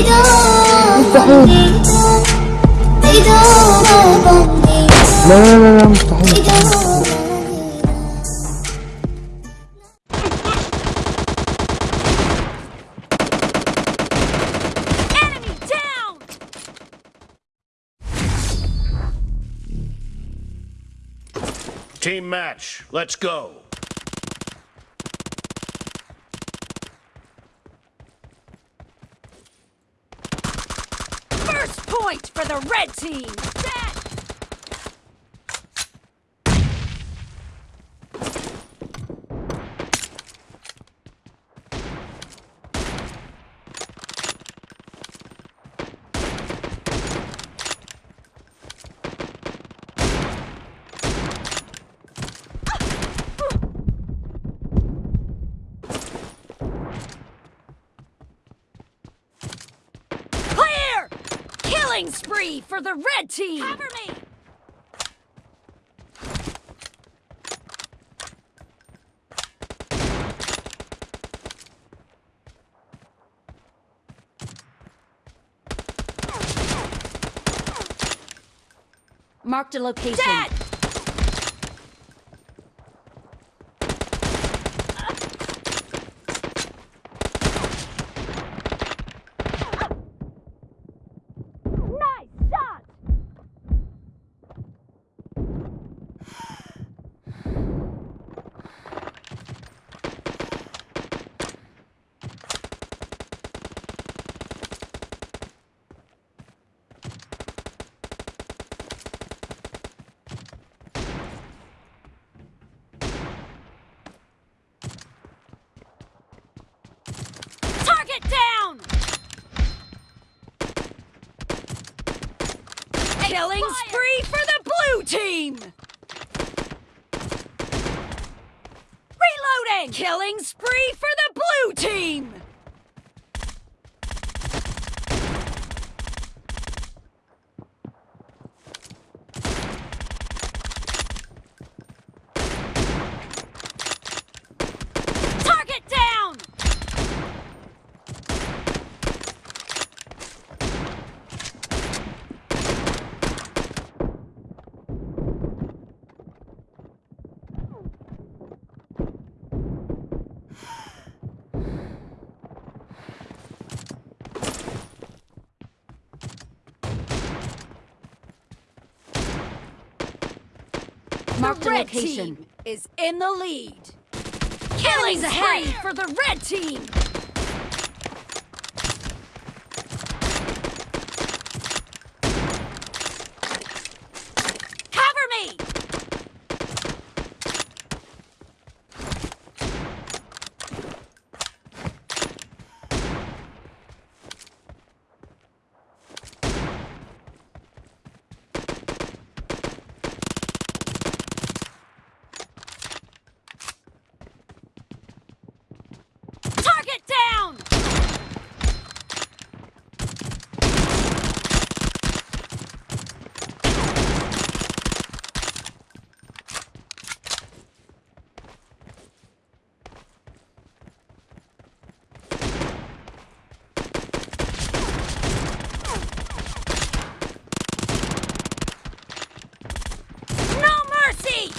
مستحيل لا لا لا لا مستحيل Enemy down! Team match, let's go. Point for the red team! Set! Killing spree for the red team! Cover me! Marked a location. Dead! Nice shot! Target down! Killing spree for the blue team! Reloading! Killing spree for the blue team! Target down! Marked a red location. team is in the lead. Killing spree for the red team. Cover me! Target down! No mercy!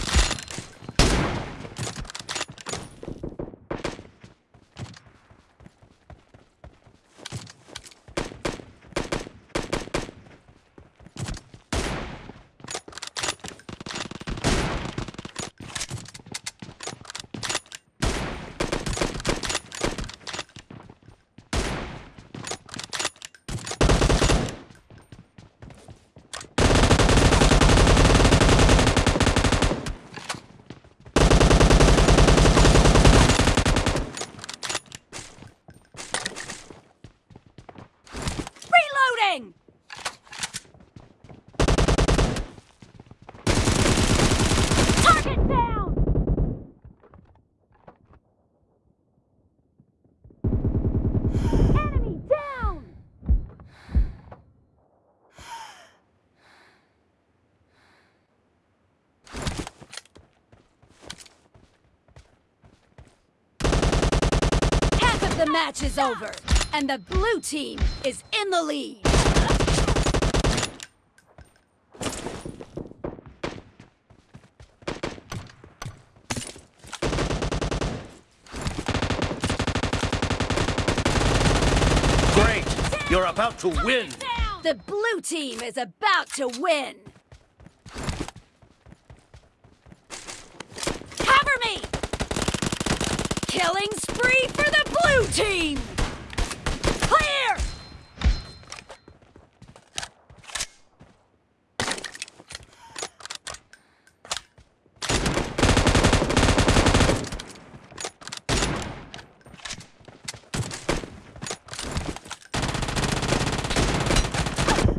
Target down! Enemy down! Half of the match is over. And the blue team is in the lead. You're about to win! The blue team is about to win. Cover me! Killing spree for the blue team! Clear!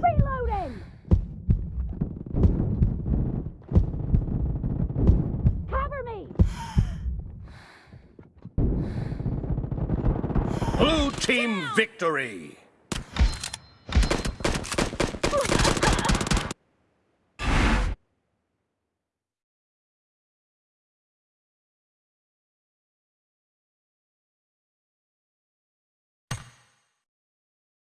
Reloading! Cover me! Blue team victory!